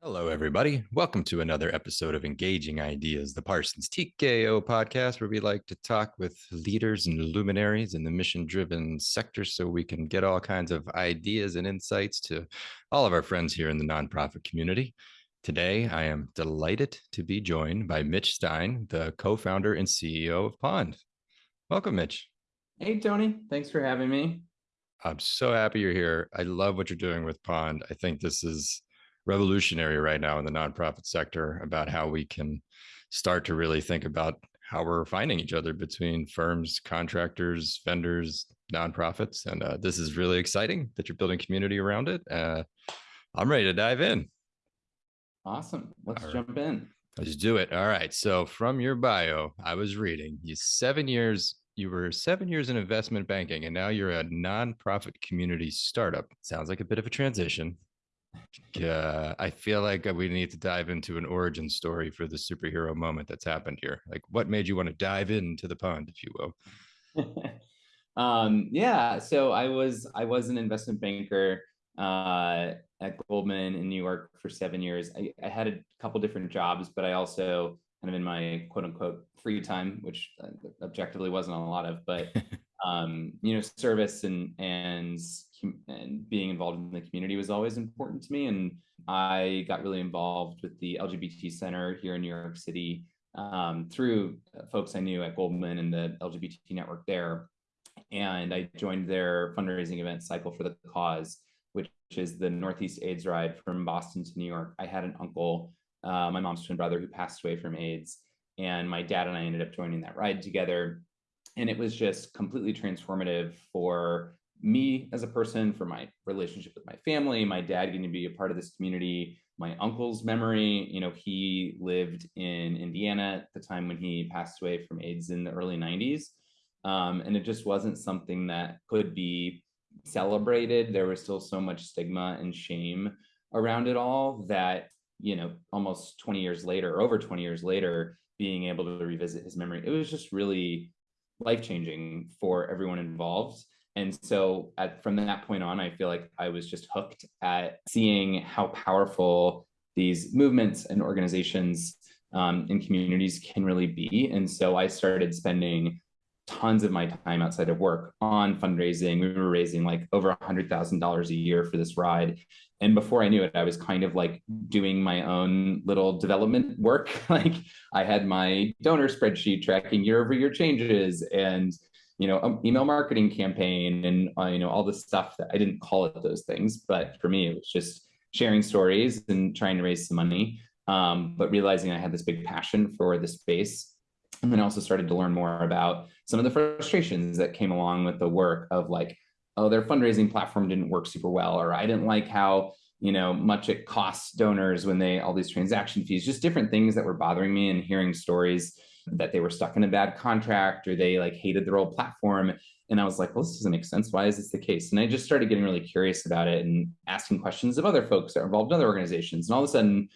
Hello, everybody. Welcome to another episode of Engaging Ideas, the Parsons TKO podcast, where we like to talk with leaders and luminaries in the mission driven sector so we can get all kinds of ideas and insights to all of our friends here in the nonprofit community. Today, I am delighted to be joined by Mitch Stein, the co founder and CEO of Pond. Welcome, Mitch. Hey, Tony. Thanks for having me. I'm so happy you're here. I love what you're doing with Pond. I think this is revolutionary right now in the nonprofit sector about how we can start to really think about how we're finding each other between firms, contractors, vendors, nonprofits. And uh, this is really exciting that you're building community around it. Uh, I'm ready to dive in. Awesome. Let's All jump right. in. Let's do it. All right. So from your bio, I was reading you seven years, you were seven years in investment banking, and now you're a nonprofit community startup. Sounds like a bit of a transition. Yeah, I feel like uh, we need to dive into an origin story for the superhero moment that's happened here. Like, what made you want to dive into the pond, if you will? um, yeah, so I was I was an investment banker uh, at Goldman in New York for seven years. I, I had a couple different jobs, but I also kind of in my quote unquote free time, which uh, objectively wasn't a lot of, but um, you know, service and and and being involved in the community was always important to me. And I got really involved with the LGBT Center here in New York City um, through uh, folks I knew at Goldman and the LGBT network there. And I joined their fundraising event cycle for the cause, which is the Northeast AIDS ride from Boston to New York. I had an uncle, uh, my mom's twin brother, who passed away from AIDS. And my dad and I ended up joining that ride together. And it was just completely transformative for me as a person, for my relationship with my family, my dad getting to be a part of this community, my uncle's memory. You know, he lived in Indiana at the time when he passed away from AIDS in the early 90s. Um, and it just wasn't something that could be celebrated. There was still so much stigma and shame around it all that, you know, almost 20 years later, over 20 years later, being able to revisit his memory, it was just really life changing for everyone involved. And so at, from that point on, I feel like I was just hooked at seeing how powerful these movements and organizations um, and communities can really be. And so I started spending tons of my time outside of work on fundraising. We were raising like over a hundred thousand dollars a year for this ride. And before I knew it, I was kind of like doing my own little development work. like I had my donor spreadsheet tracking year over year changes and you know, um, email marketing campaign and, uh, you know, all the stuff that I didn't call it those things, but for me, it was just sharing stories and trying to raise some money. Um, but realizing I had this big passion for the space. And then also started to learn more about some of the frustrations that came along with the work of like, oh, their fundraising platform didn't work super well, or I didn't like how, you know, much it costs donors when they, all these transaction fees, just different things that were bothering me and hearing stories that they were stuck in a bad contract or they like hated their old platform. And I was like, well, this doesn't make sense. Why is this the case? And I just started getting really curious about it and asking questions of other folks that are involved in other organizations. And all of a sudden,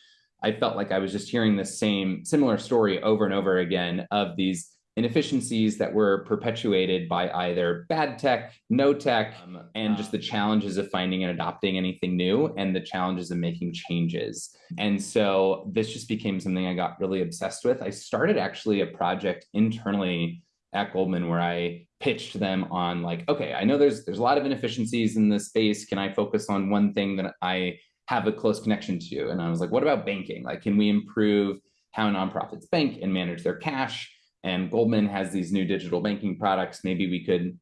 I felt like I was just hearing the same similar story over and over again of these inefficiencies that were perpetuated by either bad tech, no tech, um, and just the challenges of finding and adopting anything new and the challenges of making changes. And so this just became something I got really obsessed with. I started actually a project internally at Goldman where I pitched them on like, okay, I know there's there's a lot of inefficiencies in this space. Can I focus on one thing that I have a close connection to? And I was like, what about banking? Like, can we improve how nonprofits bank and manage their cash? And Goldman has these new digital banking products. Maybe we could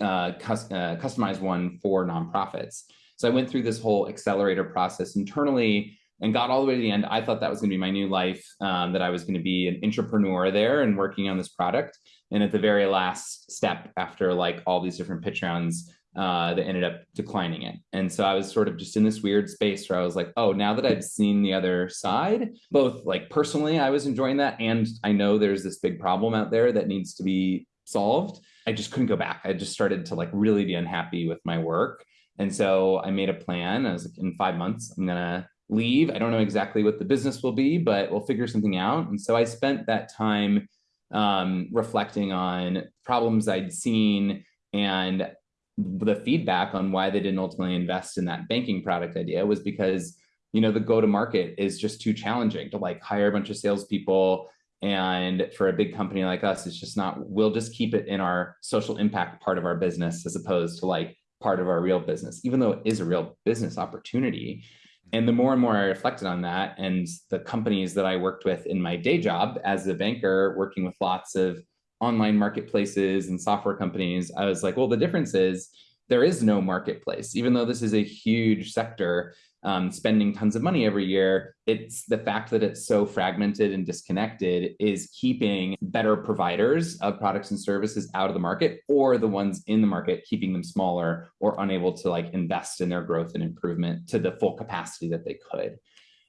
uh, cus uh, customize one for nonprofits. So I went through this whole accelerator process internally and got all the way to the end. I thought that was going to be my new life, um, that I was going to be an entrepreneur there and working on this product. And at the very last step, after like all these different pitch rounds, uh, that ended up declining it. And so I was sort of just in this weird space where I was like, oh, now that I've seen the other side, both like personally, I was enjoying that. And I know there's this big problem out there that needs to be solved. I just couldn't go back. I just started to like really be unhappy with my work. And so I made a plan. I was like, in five months, I'm going to leave. I don't know exactly what the business will be, but we'll figure something out. And so I spent that time um, reflecting on problems I'd seen and the feedback on why they didn't ultimately invest in that banking product idea was because you know the go to market is just too challenging to like hire a bunch of salespeople. And for a big company like us it's just not we'll just keep it in our social impact part of our business as opposed to like part of our real business even though it is a real business opportunity. And the more and more i reflected on that and the companies that i worked with in my day job as a banker working with lots of online marketplaces and software companies i was like well the difference is there is no marketplace even though this is a huge sector um, spending tons of money every year. It's the fact that it's so fragmented and disconnected is keeping better providers of products and services out of the market, or the ones in the market keeping them smaller or unable to like invest in their growth and improvement to the full capacity that they could.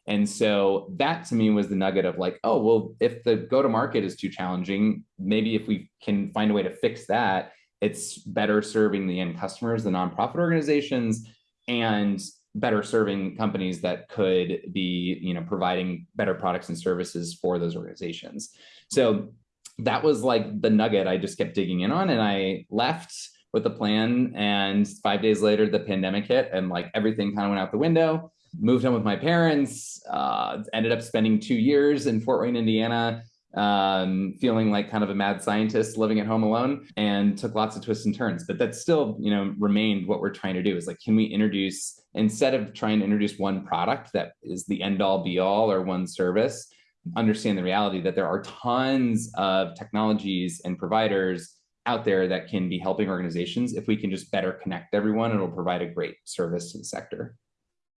And so that to me was the nugget of like, oh, well, if the go to market is too challenging, maybe if we can find a way to fix that, it's better serving the end customers, the nonprofit organizations, and better serving companies that could be you know providing better products and services for those organizations. So that was like the nugget i just kept digging in on and i left with a plan and five days later the pandemic hit and like everything kind of went out the window moved home with my parents uh, ended up spending two years in fort wayne indiana um, feeling like kind of a mad scientist living at home alone and took lots of twists and turns. But that still, you know, remained what we're trying to do is like, can we introduce, instead of trying to introduce one product that is the end all be all or one service, understand the reality that there are tons of technologies and providers out there that can be helping organizations. If we can just better connect everyone, it'll provide a great service to the sector.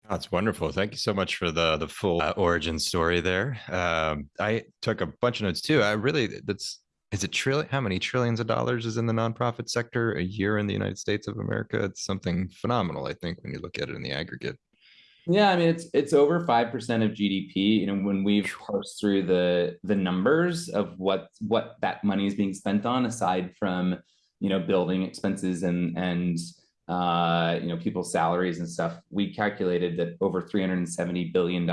That's wonderful. Thank you so much for the the full uh, origin story there. Um, I took a bunch of notes too. I really that's is it trillion how many trillions of dollars is in the nonprofit sector a year in the United States of America? It's something phenomenal, I think, when you look at it in the aggregate. Yeah, I mean it's it's over five percent of GDP. You know, when we've parsed through the the numbers of what what that money is being spent on, aside from you know building expenses and and uh, you know, people's salaries and stuff, we calculated that over $370 billion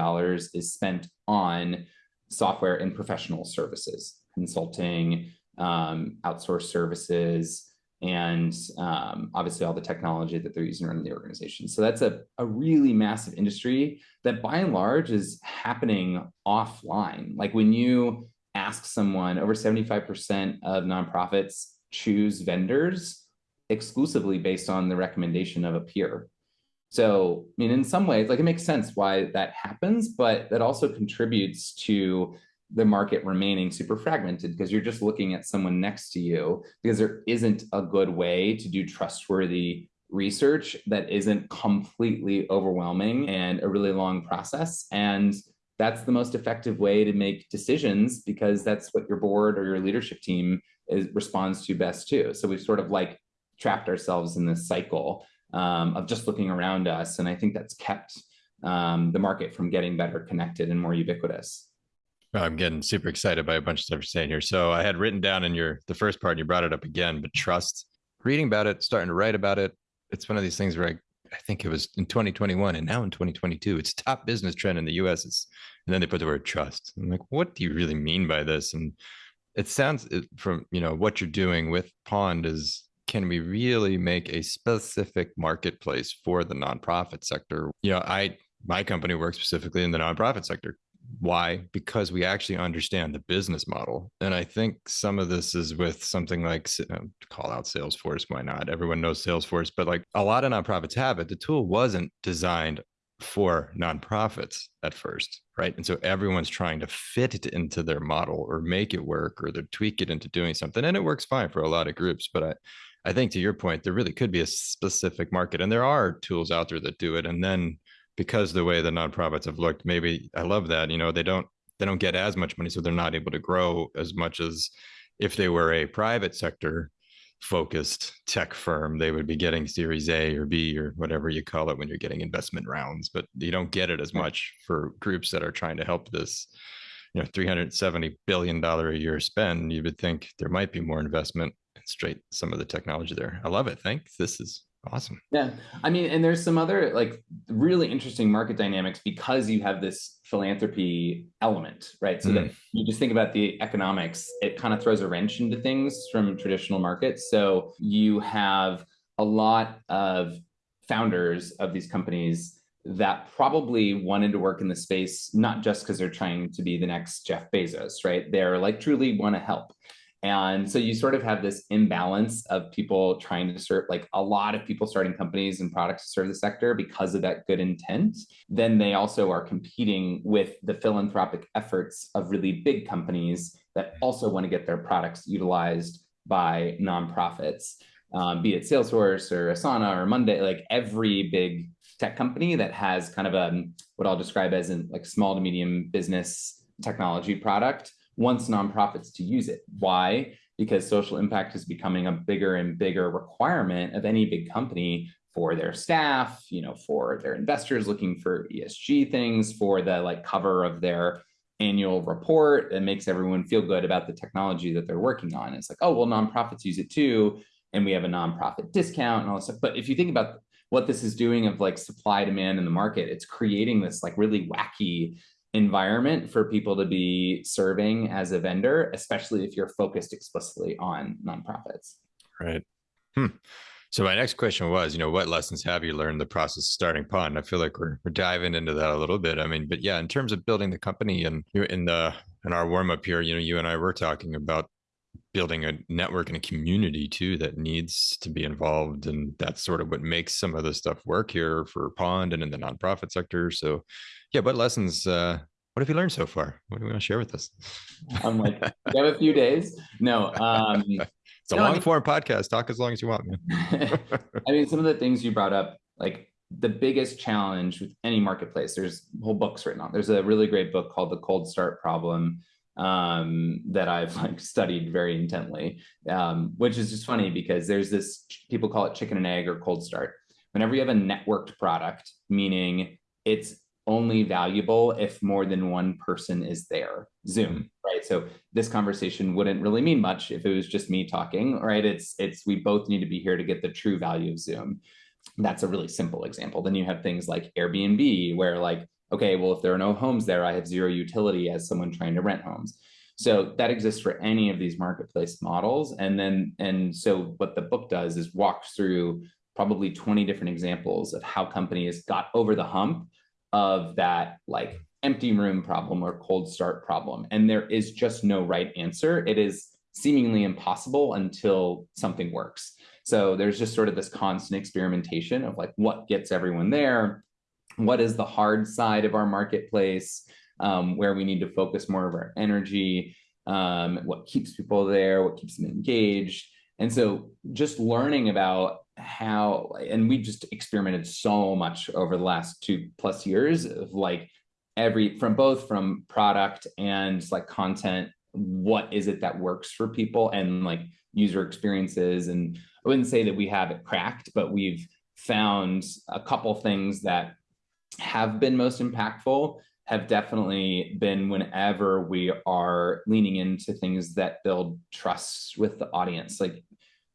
is spent on software and professional services, consulting, um, outsourced services, and um, obviously all the technology that they're using around the organization. So that's a, a really massive industry that by and large is happening offline. Like when you ask someone, over 75% of nonprofits choose vendors exclusively based on the recommendation of a peer. So, I mean, in some ways, like it makes sense why that happens, but that also contributes to the market remaining super fragmented because you're just looking at someone next to you because there isn't a good way to do trustworthy research that isn't completely overwhelming and a really long process. And that's the most effective way to make decisions because that's what your board or your leadership team is responds to best too. So we've sort of like trapped ourselves in this cycle um, of just looking around us. And I think that's kept um, the market from getting better connected and more ubiquitous. I'm getting super excited by a bunch of stuff you're saying here. So I had written down in your the first part, and you brought it up again, but trust, reading about it, starting to write about it. It's one of these things where I, I think it was in 2021 and now in 2022, it's top business trend in the US. And then they put the word trust. I'm like, what do you really mean by this? And it sounds from, you know, what you're doing with Pond is can we really make a specific marketplace for the nonprofit sector? You know, I my company works specifically in the nonprofit sector. Why? Because we actually understand the business model. And I think some of this is with something like um, call out Salesforce. Why not? Everyone knows Salesforce, but like a lot of nonprofits have it. The tool wasn't designed for nonprofits at first, right? And so everyone's trying to fit it into their model or make it work or they tweak it into doing something. And it works fine for a lot of groups. But I, I think to your point, there really could be a specific market, and there are tools out there that do it. And then because the way the nonprofits have looked, maybe I love that. You know, they don't they don't get as much money, so they're not able to grow as much as if they were a private sector focused tech firm they would be getting series a or b or whatever you call it when you're getting investment rounds but you don't get it as much for groups that are trying to help this you know 370 billion dollar a year spend you would think there might be more investment straight some of the technology there. I love it. Thanks. This is awesome. Yeah. I mean, and there's some other like really interesting market dynamics because you have this philanthropy element, right? So mm. that you just think about the economics, it kind of throws a wrench into things from traditional markets. So you have a lot of founders of these companies that probably wanted to work in the space not just because they're trying to be the next Jeff Bezos, right? They're like truly want to help. And so you sort of have this imbalance of people trying to serve, like a lot of people starting companies and products to serve the sector because of that good intent. Then they also are competing with the philanthropic efforts of really big companies that also want to get their products utilized by nonprofits, um, be it Salesforce or Asana or Monday, like every big tech company that has kind of a what I'll describe as a like small to medium business technology product wants nonprofits to use it. Why? Because social impact is becoming a bigger and bigger requirement of any big company for their staff, you know, for their investors looking for ESG things, for the like cover of their annual report that makes everyone feel good about the technology that they're working on. It's like, oh, well, nonprofits use it too. And we have a nonprofit discount and all this stuff. But if you think about what this is doing of like supply demand in the market, it's creating this like really wacky environment for people to be serving as a vendor, especially if you're focused explicitly on nonprofits. Right. Hmm. So my next question was, you know, what lessons have you learned the process of starting Pond? I feel like we're we're diving into that a little bit. I mean, but yeah, in terms of building the company and in the in our warm up here, you know, you and I were talking about building a network and a community too that needs to be involved and that's sort of what makes some of the stuff work here for pond and in the nonprofit sector so yeah, what lessons? Uh, what have you learned so far? What do you want to share with us? I'm like, you have a few days. No, um, it's a no, long I mean, form podcast. Talk as long as you want, man. I mean, some of the things you brought up, like the biggest challenge with any marketplace. There's whole books written on. There's a really great book called The Cold Start Problem um, that I've like studied very intently, um, which is just funny because there's this people call it chicken and egg or cold start. Whenever you have a networked product, meaning it's only valuable if more than one person is there zoom right? So this conversation wouldn't really mean much if it was just me talking right? It's it's we both need to be here to get the true value of zoom. That's a really simple example. Then you have things like airbnb where like okay well if there are no homes there i have zero utility as someone trying to rent homes so that exists for any of these marketplace models and then and so what the book does is walks through probably 20 different examples of how companies got over the hump of that like empty room problem or cold start problem. And there is just no right answer. It is seemingly impossible until something works. So there's just sort of this constant experimentation of like what gets everyone there, what is the hard side of our marketplace, um, where we need to focus more of our energy, um, what keeps people there, what keeps them engaged. And so just learning about how and we just experimented so much over the last two plus years of like every from both from product and like content what is it that works for people and like user experiences and i wouldn't say that we have it cracked but we've found a couple things that have been most impactful have definitely been whenever we are leaning into things that build trust with the audience like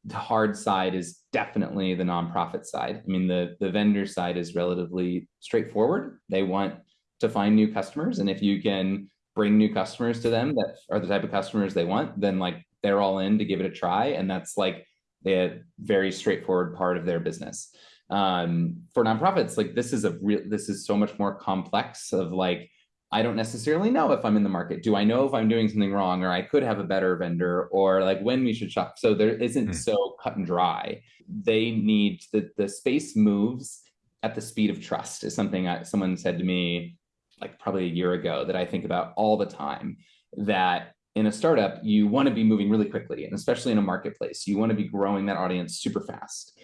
the hard side is definitely the nonprofit side. I mean, the, the vendor side is relatively straightforward. They want to find new customers. And if you can bring new customers to them that are the type of customers they want, then like they're all in to give it a try. And that's like a very straightforward part of their business. Um, for nonprofits, like this is a real, this is so much more complex of like, I don't necessarily know if I'm in the market. Do I know if I'm doing something wrong or I could have a better vendor or like when we should shop? So there isn't mm. so cut and dry. They need the, the space moves at the speed of trust is something I, someone said to me like probably a year ago that I think about all the time that in a startup, you want to be moving really quickly. And especially in a marketplace, you want to be growing that audience super fast.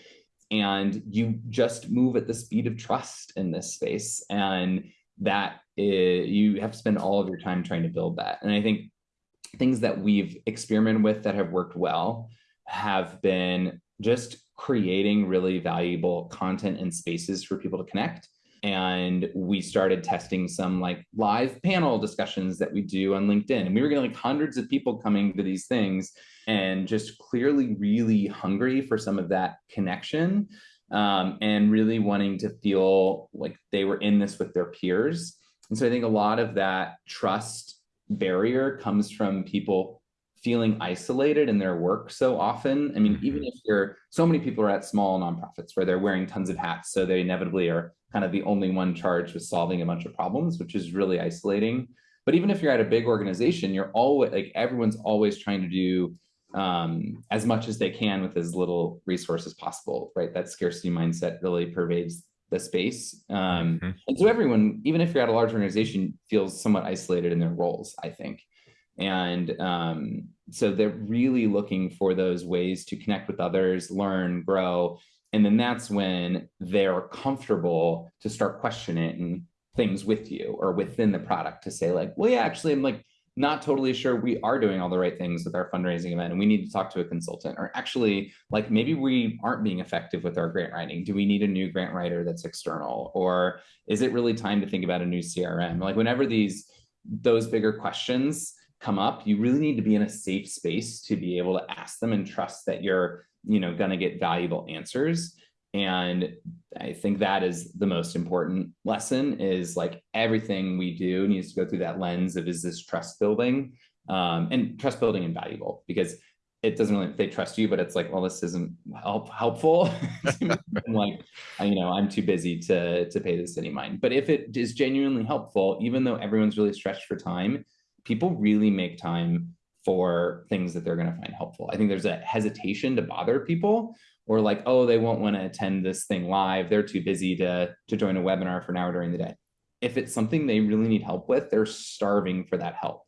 And you just move at the speed of trust in this space. And that is, you have to spend all of your time trying to build that. And I think things that we've experimented with that have worked well have been just creating really valuable content and spaces for people to connect. And we started testing some like live panel discussions that we do on LinkedIn. And we were getting like hundreds of people coming to these things and just clearly really hungry for some of that connection um, and really wanting to feel like they were in this with their peers. And so I think a lot of that trust barrier comes from people feeling isolated in their work so often. I mean, even mm-hmm. if you're so many people are at small nonprofits where they're wearing tons of hats, so they inevitably are kind of the only one charged with solving a bunch of problems, which is really isolating. But even if you're at a big organization, you're always like everyone's always trying to do um, as much as they can with as little resources possible, right? That scarcity mindset really pervades the space. Um, mm-hmm. And so everyone, even if you're at a large organization, feels somewhat isolated in their roles, I think. And um, so they're really looking for those ways to connect with others, learn, grow. And then that's when they're comfortable to start questioning things with you or within the product to say, like, well, yeah, actually, I'm like not totally sure we are doing all the right things with our fundraising event and we need to talk to a consultant or actually like maybe we aren't being effective with our grant writing. Do we need a new grant writer that's external? Or is it really time to think about a new crm like whenever these those bigger questions come up, you really need to be in a safe space to be able to ask them and trust that you're, you know, going to get valuable answers. And I think that is the most important lesson is like everything we do needs to go through that lens of is this trust building um, and trust building invaluable because it doesn't really they trust you, but it's like, well, this isn't help helpful. like, you know, I'm too busy to to pay this any mind. But if it is genuinely helpful, even though everyone's really stretched for time, people really make time for things that they're going to find helpful. I think there's a hesitation to bother people or like, oh, they won't want to attend this thing live. They're too busy to, to join a webinar for an hour during the day. If it's something they really need help with, they're starving for that help.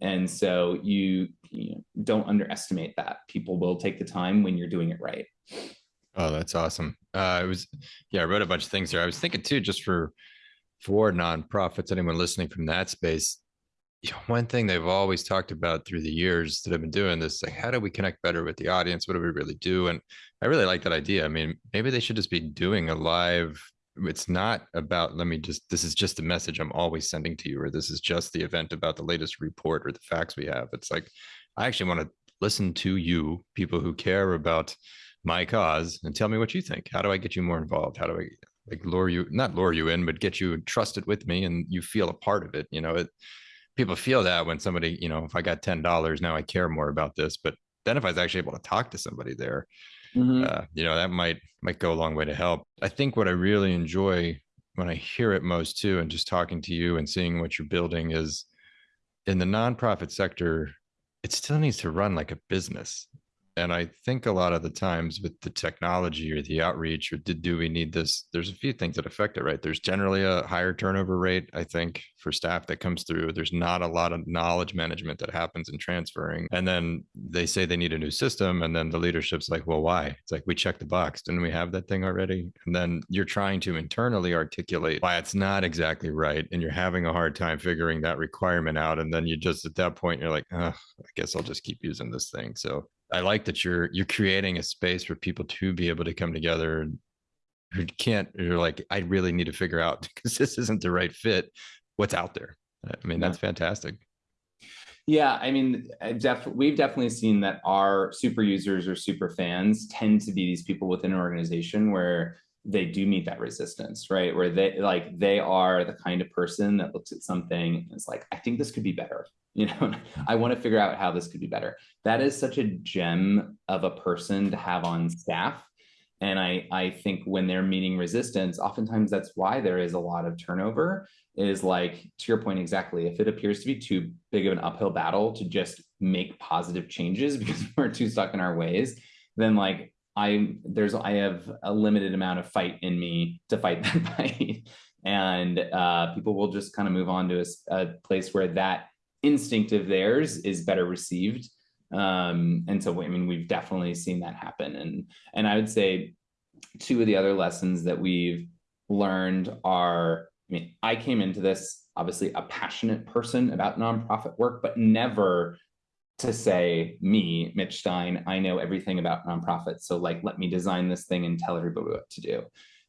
And so you, you know, don't underestimate that. People will take the time when you're doing it right. Oh, that's awesome. Uh, was, yeah, I wrote a bunch of things there. I was thinking too, just for for nonprofits, anyone listening from that space, one thing they've always talked about through the years that I've been doing this, like, how do we connect better with the audience? What do we really do? And I really like that idea. I mean, maybe they should just be doing a live. It's not about, let me just, this is just a message I'm always sending to you, or this is just the event about the latest report or the facts we have. It's like, I actually want to listen to you, people who care about my cause, and tell me what you think. How do I get you more involved? How do I like lure you, not lure you in, but get you trusted with me and you feel a part of it? You know, it, people feel that when somebody, you know, if I got ten dollars now, I care more about this. But then if I was actually able to talk to somebody there, mm-hmm. uh, you know, that might might go a long way to help. I think what I really enjoy when I hear it most too, and just talking to you and seeing what you're building is in the nonprofit sector, it still needs to run like a business and I think a lot of the times with the technology or the outreach or did do we need this? There's a few things that affect it, right? There's generally a higher turnover rate, I think, for staff that comes through. There's not a lot of knowledge management that happens in transferring. And then they say they need a new system. And then the leadership's like, well, why? It's like we checked the box. Didn't we have that thing already? And then you're trying to internally articulate why it's not exactly right. And you're having a hard time figuring that requirement out. And then you just at that point, you're like, I guess I'll just keep using this thing. So I like that you're you're creating a space for people to be able to come together who can't you're like I really need to figure out because this isn't the right fit what's out there. I mean that's fantastic. Yeah, I mean, def- we've definitely seen that our super users or super fans tend to be these people within an organization where they do meet that resistance, right? Where they like they are the kind of person that looks at something and is like, I think this could be better. You know, I want to figure out how this could be better. That is such a gem of a person to have on staff. And I, I think when they're meeting resistance, oftentimes that's why there is a lot of turnover. Is like to your point exactly. If it appears to be too big of an uphill battle to just make positive changes because we're too stuck in our ways, then like I there's I have a limited amount of fight in me to fight that fight, and uh, people will just kind of move on to a, a, place where that instinct of theirs is better received. Um, and so I mean we've definitely seen that happen, and and I would say two of the other lessons that we've learned are I mean I came into this obviously a passionate person about nonprofit work, but never to say me mitch stein i know everything about nonprofits so like let me design this thing and tell everybody what to do.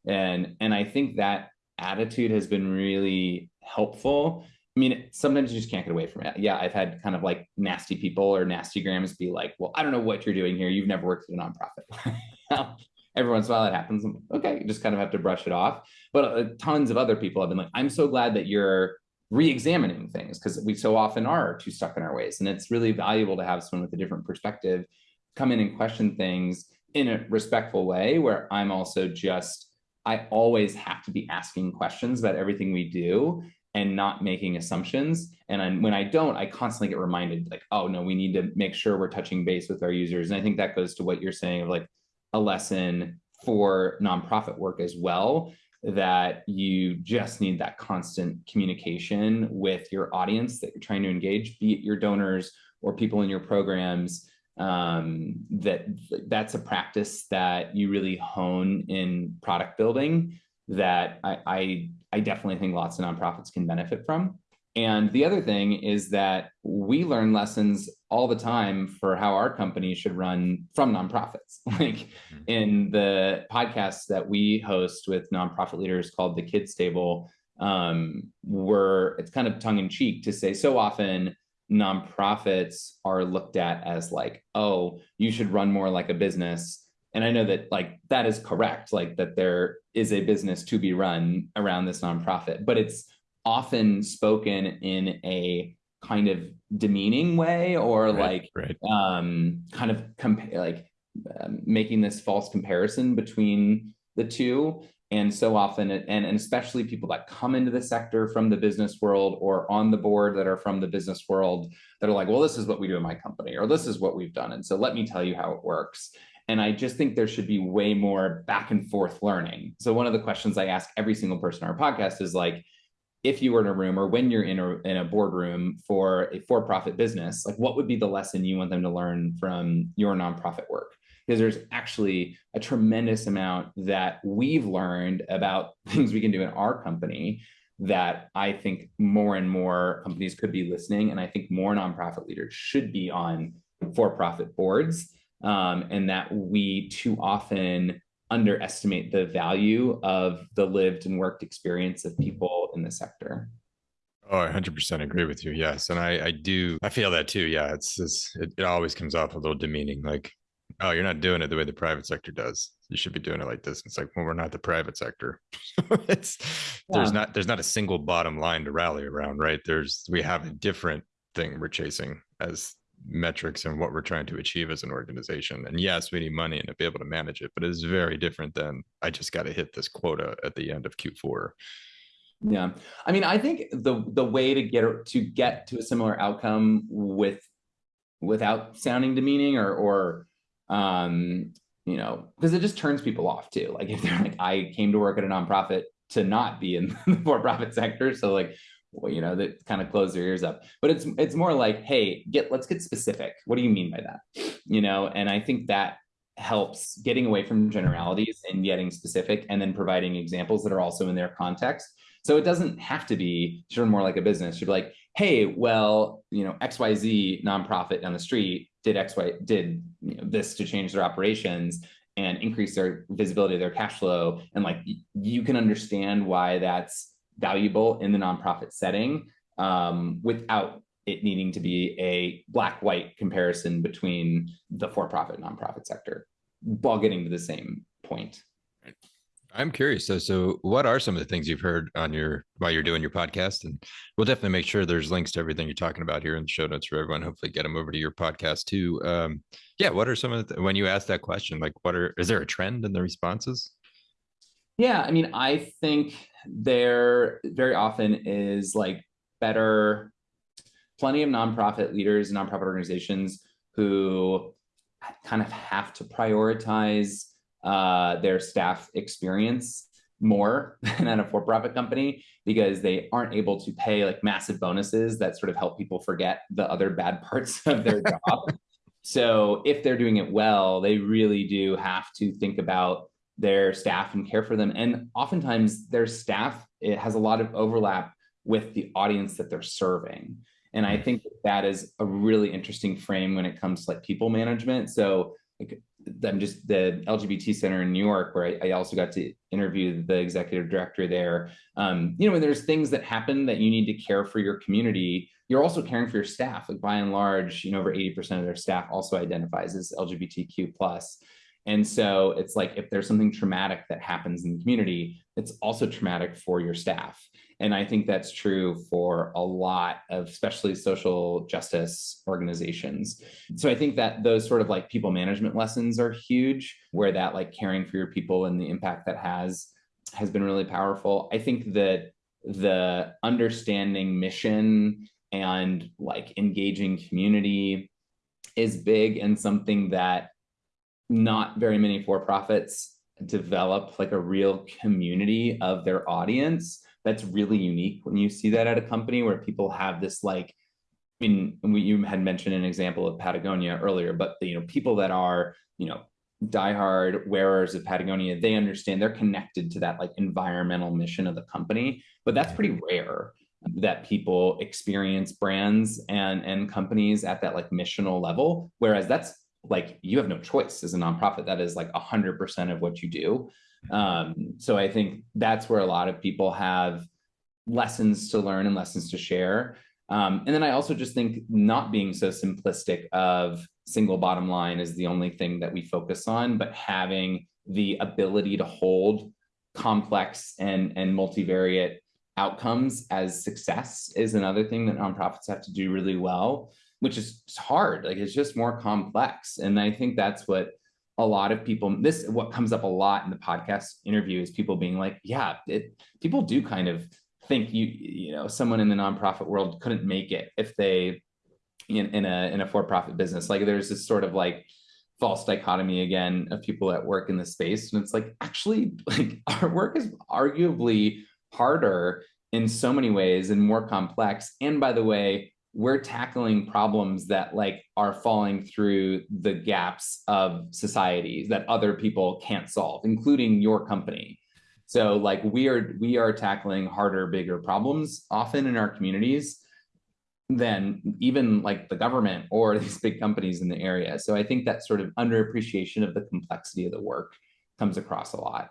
And and i think that attitude has been really helpful i mean sometimes you just can't get away from it. Yeah i've had kind of like nasty people or nasty grams be like well i don't know what you're doing here. You've never worked at a nonprofit. Every once in a while that happens. Okay you just kind of have to brush it off. But uh, tons of other people have been like i'm so glad that you're re-examining things because we so often are too stuck in our ways. And it's really valuable to have someone with a different perspective come in and question things in a respectful way where i'm also just I always have to be asking questions about everything we do and not making assumptions. And I, when I don't, I constantly get reminded like, oh no, we need to make sure we're touching base with our users. And I think that goes to what you're saying of like a lesson for nonprofit work as well, that you just need that constant communication with your audience that you're trying to engage, be it your donors or people in your programs. Um, that that's a practice that you really hone in product building that I, I, I definitely think lots of nonprofits can benefit from. And the other thing is that we learn lessons all the time for how our company should run from nonprofits. Like mm-hmm. in the podcasts that we host with nonprofit leaders called the Kids Table, um, we're it's kind of tongue in cheek to say so often nonprofits are looked at as like, oh, you should run more like a business. And I know that like that is correct, like that there is a business to be run around this nonprofit, but it's often spoken in a kind of demeaning way or right, like right. um kind of compare like um, making this false comparison between the two. And so often and, and especially people that come into the sector from the business world or on the board that are from the business world that are like well this is what we do in my company or this is what we've done. And so let me tell you how it works and I just think there should be way more back and forth learning. So one of the questions I ask every single person on our podcast is like, if you were in a room or when you're in a, in a boardroom for a for-profit business, like what would be the lesson you want them to learn from your nonprofit work? Because there's actually a tremendous amount that we've learned about things we can do in our company that I think more and more companies could be listening. And I think more nonprofit leaders should be on for-profit boards um, and that we too often underestimate the value of the lived and worked experience of people in the sector. Oh, I 100% agree with you. Yes. And I, I do, I feel that too. Yeah. It's, it's it, it always comes off a little demeaning. Like, oh, you're not doing it the way the private sector does. You should be doing it like this. It's like, well, we're not the private sector. it's, yeah. there's not, there's not a single bottom line to rally around, right? There's, we have a different thing we're chasing as metrics and what we're trying to achieve as an organization. And yes, we need money and to be able to manage it, but it is very different than I just got to hit this quota at the end of Q4. Yeah. I mean, I think the the way to get to get to a similar outcome with without sounding demeaning or or um you know, because it just turns people off too. Like if they're like, I came to work at a nonprofit to not be in the for-profit sector. So like, you know, that kind of close their ears up. But it's it's more like, hey, get let's get specific. What do you mean by that? You know, and I think that helps getting away from generalities and getting specific and then providing examples that are also in their context. So it doesn't have to be sort of more like a business. You're like, hey, well, you know, XYZ nonprofit down the street did XY did you know, this to change their operations and increase their visibility of their cash flow. And like you can understand why that's valuable in the nonprofit setting um, without it needing to be a black white comparison between the for profit nonprofit sector while getting to the same point. I'm curious. So, so what are some of the things you've heard on your while you're doing your podcast? And we'll definitely make sure there's links to everything you're talking about here in the show notes for everyone. Hopefully, get them over to your podcast too. Um, yeah. What are some of the when you ask that question? Like, what are is there a trend in the responses? Yeah, I mean, I think there very often is like better, plenty of nonprofit leaders, and nonprofit organizations who kind of have to prioritize uh, their staff experience more than at a for-profit company because they aren't able to pay like massive bonuses that sort of help people forget the other bad parts of their job. so if they're doing it well, they really do have to think about their staff and care for them. And oftentimes their staff, it has a lot of overlap with the audience that they're serving. And I think that is a really interesting frame when it comes to like people management. So like I'm just the LGBT Center in New York, where I, I, also got to interview the executive director there. Um, you know, when there's things that happen that you need to care for your community, you're also caring for your staff. Like by and large, you know, over 80% of their staff also identifies as LGBTQ plus. And so it's like if there's something traumatic that happens in the community, it's also traumatic for your staff. And I think that's true for a lot of especially social justice organizations. So I think that those sort of like people management lessons are huge, where that like caring for your people and the impact that has has been really powerful. I think that the understanding mission and like engaging community is big and something that not very many for profits develop like a real community of their audience that's really unique when you see that at a company where people have this like I mean, we, you had mentioned an example of Patagonia earlier, but the, you know, people that are, you know, diehard wearers of Patagonia, they understand they're connected to that like environmental mission of the company, but that's pretty rare that people experience brands and and companies at that like missional level. Whereas that's like you have no choice as a nonprofit. That is like 100% of what you do. Um, so i think that's where a lot of people have lessons to learn and lessons to share. Um, and then i also just think not being so simplistic of single bottom line is the only thing that we focus on but having the ability to hold complex and and multivariate outcomes as success is another thing that nonprofits have to do really well which is hard like it's just more complex. And i think that's what a lot of people this what comes up a lot in the podcast interview is people being like yeah it people do kind of think you you know someone in the nonprofit world couldn't make it if they in, in a in a for-profit business. Like there's this sort of like false dichotomy again of people that work in the space. And it's like actually like our work is arguably harder in so many ways and more complex. And by the way, we're tackling problems that like are falling through the gaps of societies that other people can't solve, including your company. So like we are we are tackling harder, bigger problems often in our communities than even like the government or these big companies in the area. So I think that sort of underappreciation of the complexity of the work comes across a lot.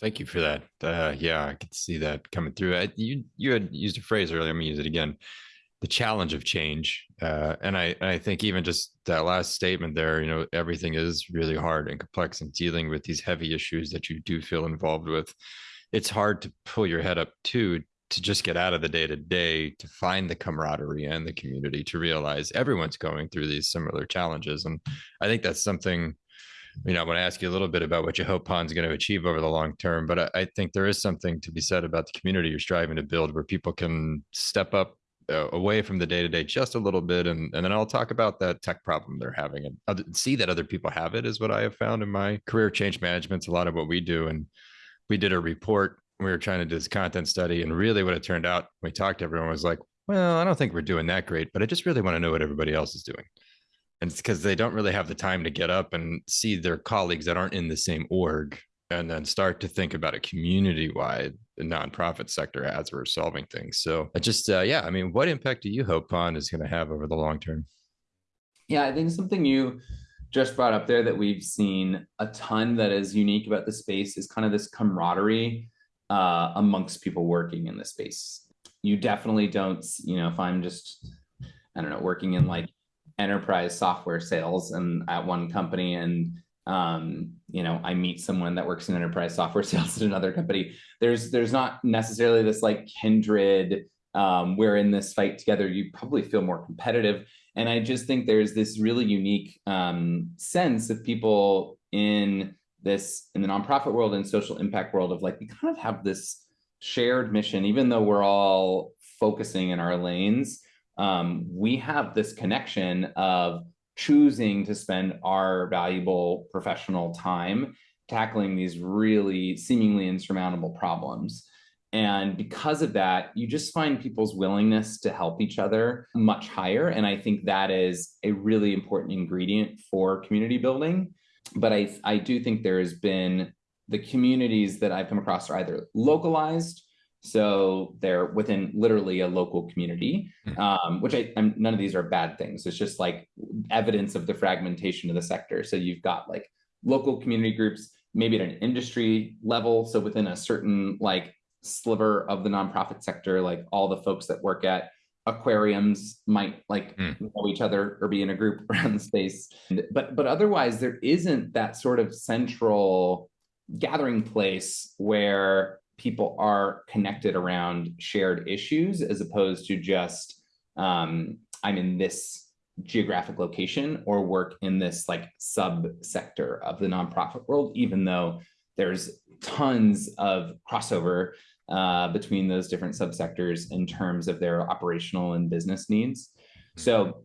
Thank you for that. Uh, yeah, I could see that coming through. I, you you had used a phrase earlier. I'm gonna use it again. The challenge of change, uh, and I I think even just that last statement there. You know, everything is really hard and complex, and dealing with these heavy issues that you do feel involved with. It's hard to pull your head up too to just get out of the day to day to find the camaraderie and the community to realize everyone's going through these similar challenges, and I think that's something you know, I want to ask you a little bit about what you hope Pond's going to achieve over the long term. But I, I, think there is something to be said about the community you're striving to build, where people can step up uh, away from the day to day just a little bit, and and then I'll talk about that tech problem they're having and see that other people have it. Is what I have found in my career. Change management's a lot of what we do, and we did a report. We were trying to do this content study, and really, what it turned out, we talked to everyone was like, "Well, I don't think we're doing that great, but I just really want to know what everybody else is doing." And it's because they don't really have the time to get up and see their colleagues that aren't in the same org and then start to think about a community wide nonprofit sector as we're solving things. So I just uh, yeah i mean what impact do you hope pond is going to have over the long term? Yeah i think something you just brought up there that we've seen a ton that is unique about the space is kind of this camaraderie uh, amongst people working in the space. You definitely don't you know if i'm just i don't know working in like enterprise software sales and at one company and um, you know i meet someone that works in enterprise software sales at another company. There's there's not necessarily this like kindred um, we're in this fight together. You probably feel more competitive. And i just think there's this really unique um, sense of people in this in the nonprofit world and social impact world of like we kind of have this shared mission even though we're all focusing in our lanes um, we have this connection of choosing to spend our valuable professional time tackling these really seemingly insurmountable problems. And because of that, you just find people's willingness to help each other much higher. And I think that is a really important ingredient for community building. But I, I do think there has been the communities that I've come across are either localized so they're within literally a local community, hmm. um, which I, I'm, none of these are bad things. It's just like evidence of the fragmentation of the sector. So you've got like local community groups, maybe at an industry level. So within a certain like sliver of the nonprofit sector, like all the folks that work at aquariums might like mm. know each other or be in a group around the space. But but otherwise, there isn't that sort of central gathering place where people are connected around shared issues as opposed to just um, I'm in this geographic location or work in this like subsector of the nonprofit world, even though there's tons of crossover uh, between those different subsectors in terms of their operational and business needs. So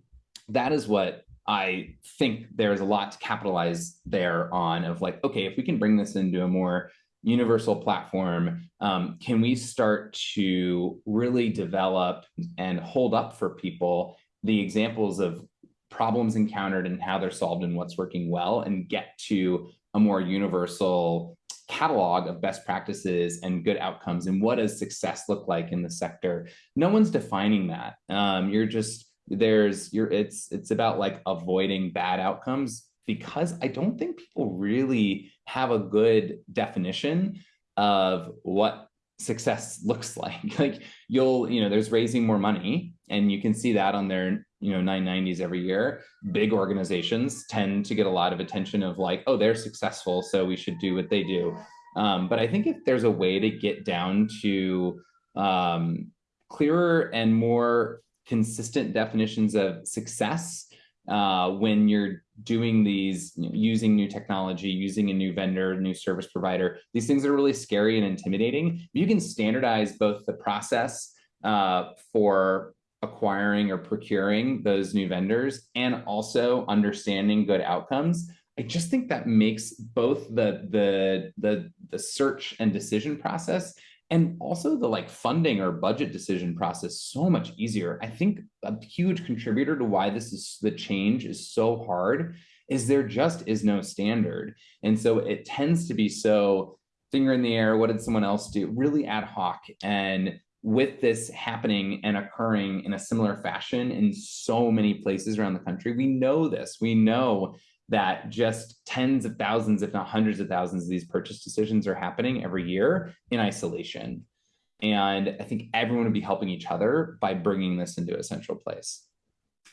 that is what I think there's a lot to capitalize there on of like, okay, if we can bring this into a more universal platform, um, can we start to really develop and hold up for people the examples of problems encountered and how they're solved and what's working well and get to a more universal catalog of best practices and good outcomes? And what does success look like in the sector? No one's defining that. Um, you're just there's you're it's it's about like avoiding bad outcomes because i don't think people really have a good definition of what success looks like. Like you'll you know there's raising more money and you can see that on their you know 990s every year. Big organizations tend to get a lot of attention of like oh they're successful so we should do what they do. Um, but i think if there's a way to get down to um, clearer and more consistent definitions of success uh, when you're doing these using new technology using a new vendor new service provider these things are really scary and intimidating. You can standardize both the process uh, for acquiring or procuring those new vendors and also understanding good outcomes i just think that makes both the the the, the search and decision process and also the like funding or budget decision process so much easier. I think a huge contributor to why this is the change is so hard is there just is no standard. And so it tends to be so finger in the air what did someone else do? Really ad hoc and with this happening and occurring in a similar fashion in so many places around the country, we know this. We know that just tens of thousands, if not hundreds of thousands of these purchase decisions are happening every year in isolation. And I think everyone would be helping each other by bringing this into a central place.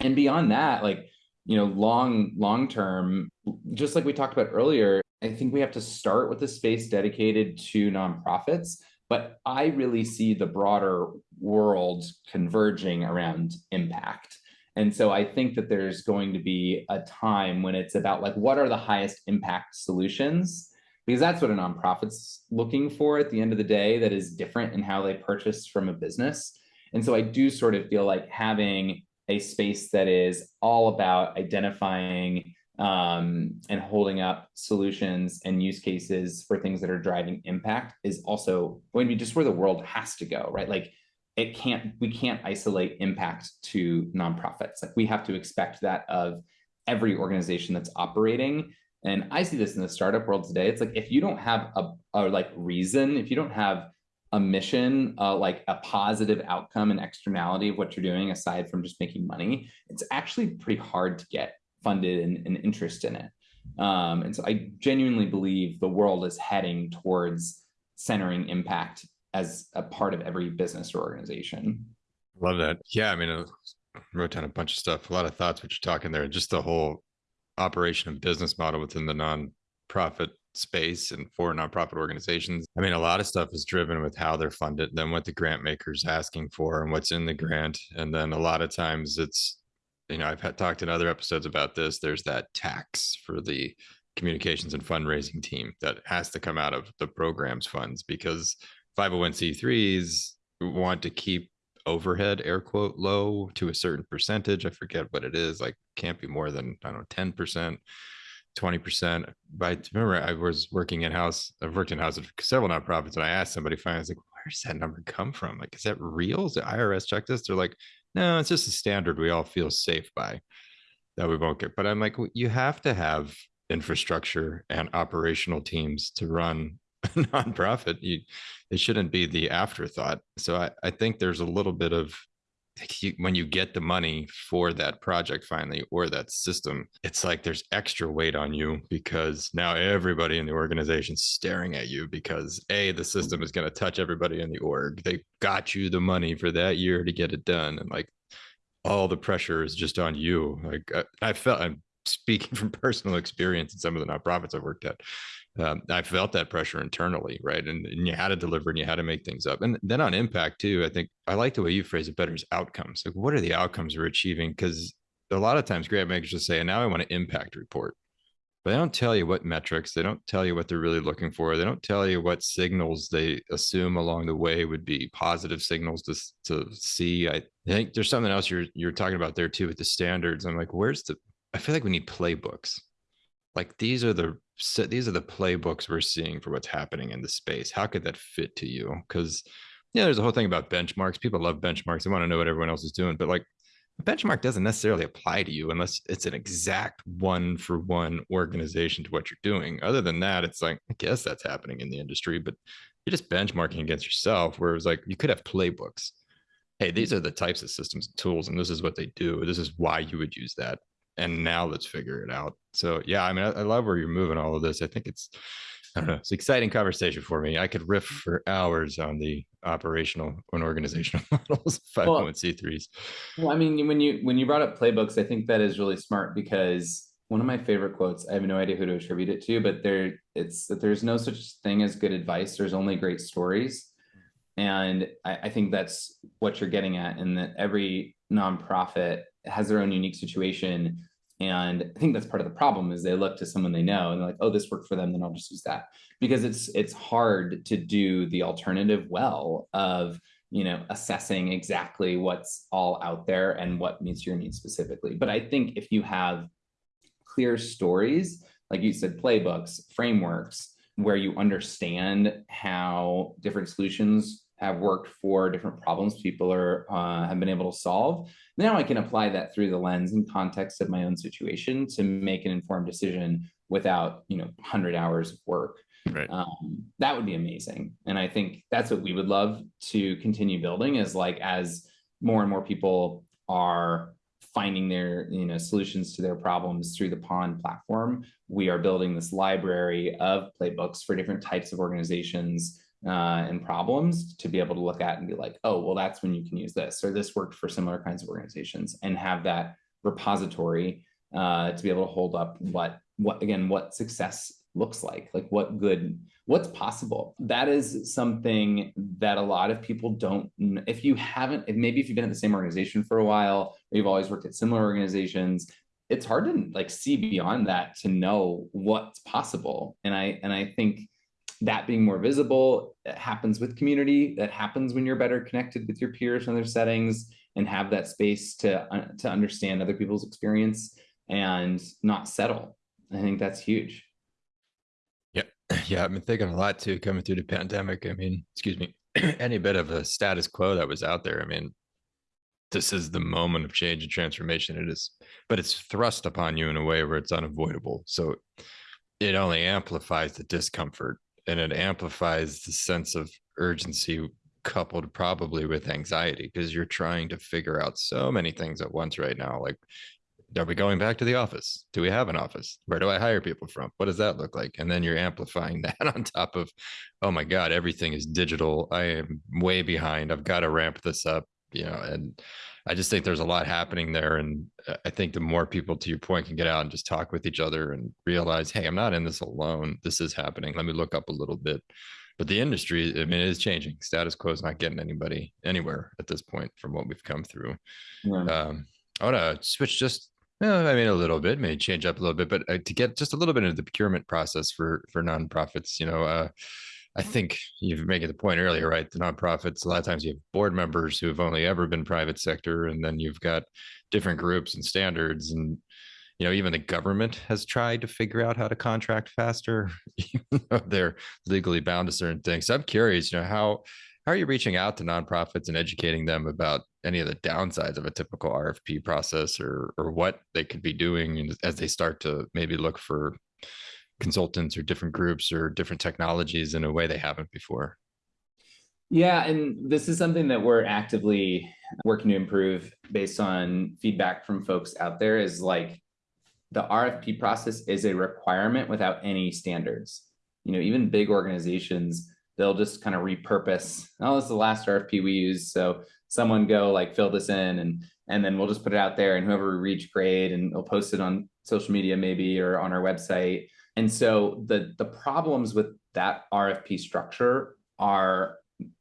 And beyond that, like, you know, long, long term, just like we talked about earlier, I think we have to start with a space dedicated to nonprofits but I really see the broader world converging around impact. And so I think that there's going to be a time when it's about like, what are the highest impact solutions? Because that's what a nonprofit's looking for at the end of the day that is different in how they purchase from a business. And so I do sort of feel like having a space that is all about identifying um, and holding up solutions and use cases for things that are driving impact is also going to be just where the world has to go, right? Like it can't, we can't isolate impact to nonprofits. Like we have to expect that of every organization that's operating. And I see this in the startup world today. It's like if you don't have a, a like reason, if you don't have a mission, uh, like a positive outcome and externality of what you're doing aside from just making money, it's actually pretty hard to get funded and, and interest in it. Um, and so I genuinely believe the world is heading towards centering impact as a part of every business or organization. Love that. Yeah, I mean, I wrote down a bunch of stuff, a lot of thoughts what you're talking there, just the whole operation and business model within the nonprofit space and for nonprofit organizations. I mean, a lot of stuff is driven with how they're funded, then what the grant maker's asking for and what's in the grant. And then a lot of times it's you know, I've had talked in other episodes about this. There's that tax for the communications and fundraising team that has to come out of the program's funds because 501c3s want to keep overhead air quote low to a certain percentage. I forget what it is, like can't be more than I don't know, 10%. 20%. But I remember, I was working in house. I've worked in house of several nonprofits, and I asked somebody finally, I was like, where's that number come from? Like, is that real? Is the IRS check this? They're like, no, it's just a standard we all feel safe by that we won't get. But I'm like, you have to have infrastructure and operational teams to run nonprofit. You, it shouldn't be the afterthought. So I, I think there's a little bit of when you get the money for that project finally or that system it's like there's extra weight on you because now everybody in the organization is staring at you because a the system is going to touch everybody in the org they got you the money for that year to get it done and like all the pressure is just on you like I, uh, I felt i'm speaking from personal experience in some of the nonprofits i've worked at um, I felt that pressure internally, right? And, and, you had to deliver and you had to make things up. And then on impact too, I think I like the way you phrase it better is outcomes. Like, what are the outcomes we're achieving? Because a lot of times grant makers just say, and now I want to impact report. but they don't tell you what metrics, they don't tell you what they're really looking for. They don't tell you what signals they assume along the way would be positive signals to, to see. I think there's something else you're you're talking about there too with the standards. I'm like, where's the I feel like we need playbooks. Like these are the these are the playbooks we're seeing for what's happening in the space. How could that fit to you? Because yeah, there's a whole thing about benchmarks. People love benchmarks. They want to know what everyone else is doing, but like a benchmark doesn't necessarily apply to you unless it's an exact one for one organization to what you're doing. Other than that, it's like, I guess that's happening in the industry, but you're just benchmarking against yourself. Whereas like you could have playbooks. Hey, these are the types of systems and tools, and this is what they do. This is why you would use that. And now let's figure it out. So yeah, I mean, I, I love where you're moving all of this. I think it's I don't know. It's an exciting conversation for me. I could riff for hours on the operational and organizational models, 501c3s. Well, I mean, when you when you brought up playbooks, I think that is really smart because one of my favorite quotes, I have no idea who to attribute it to, but there it's that there's no such thing as good advice. There's only great stories. And I, I think that's what you're getting at, in that every nonprofit has their own unique situation and I think that's part of the problem is they look to someone they know and they're like, oh, this worked for them, then I'll just use that. Because it's it's hard to do the alternative well of you know assessing exactly what's all out there and what meets your needs specifically. But I think if you have clear stories, like you said, playbooks, frameworks, where you understand how different solutions have worked for different problems people are uh, have been able to solve. Now I can apply that through the lens and context of my own situation to make an informed decision without you know 100 hours of work. Right. Um, that would be amazing, and I think that's what we would love to continue building. Is like as more and more people are finding their you know solutions to their problems through the pond platform we are building this library of playbooks for different types of organizations uh, and problems to be able to look at and be like, oh, well, that's when you can use this, or this worked for similar kinds of organizations, and have that repository uh, to be able to hold up what, what again, what success looks like, like what good, what's possible. That is something that a lot of people don't. If you haven't, if maybe if you've been at the same organization for a while, or you've always worked at similar organizations, it's hard to like see beyond that to know what's possible. And I and I think that being more visible happens with community that happens when you're better connected with your peers and their settings and have that space to uh, to understand other people's experience and not settle. I think that's huge. Yeah yeah i've been thinking a lot too coming through the pandemic. I mean excuse me any bit of a status quo that was out there i mean this is the moment of change and transformation. It is but it's thrust upon you in a way where it's unavoidable. So it only amplifies the discomfort and it amplifies the sense of urgency coupled probably with anxiety because you're trying to figure out so many things at once right now like are we going back to the office? Do we have an office? Where do i hire people from? What does that look like? And then you're amplifying that on top of oh my god everything is digital. I am way behind. I've got to ramp this up you know and I just think there's a lot happening there. And uh, I think the more people, to your point, can get out and just talk with each other and realize, hey, I'm not in this alone. This is happening. Let me look up a little bit. But the industry, I mean, it is changing. Status quo is not getting anybody anywhere at this point from what we've come through. Yeah. Um, I want to switch just I mean, a little bit, maybe change up a little bit, but uh, to get just a little bit into the procurement process for for nonprofits, you know, uh, I think you've made the point earlier, right? The nonprofits, a lot of times you have board members who have only ever been private sector, and then you've got different groups and standards. And, you know, even the government has tried to figure out how to contract faster. they're legally bound to certain things. So I'm curious, you know, how how are you reaching out to nonprofits and educating them about any of the downsides of a typical RFP process or or what they could be doing as they start to maybe look for consultants or different groups or different technologies in a way they haven't before. Yeah, and this is something that we're actively working to improve based on feedback from folks out there is like the RFP process is a requirement without any standards. You know, even big organizations, they'll just kind of repurpose, oh, this is the last RFP we use. So someone go like fill this in and and then we'll just put it out there and whoever we reach grade and we'll post it on social media maybe or on our website and so the the problems with that RFP structure are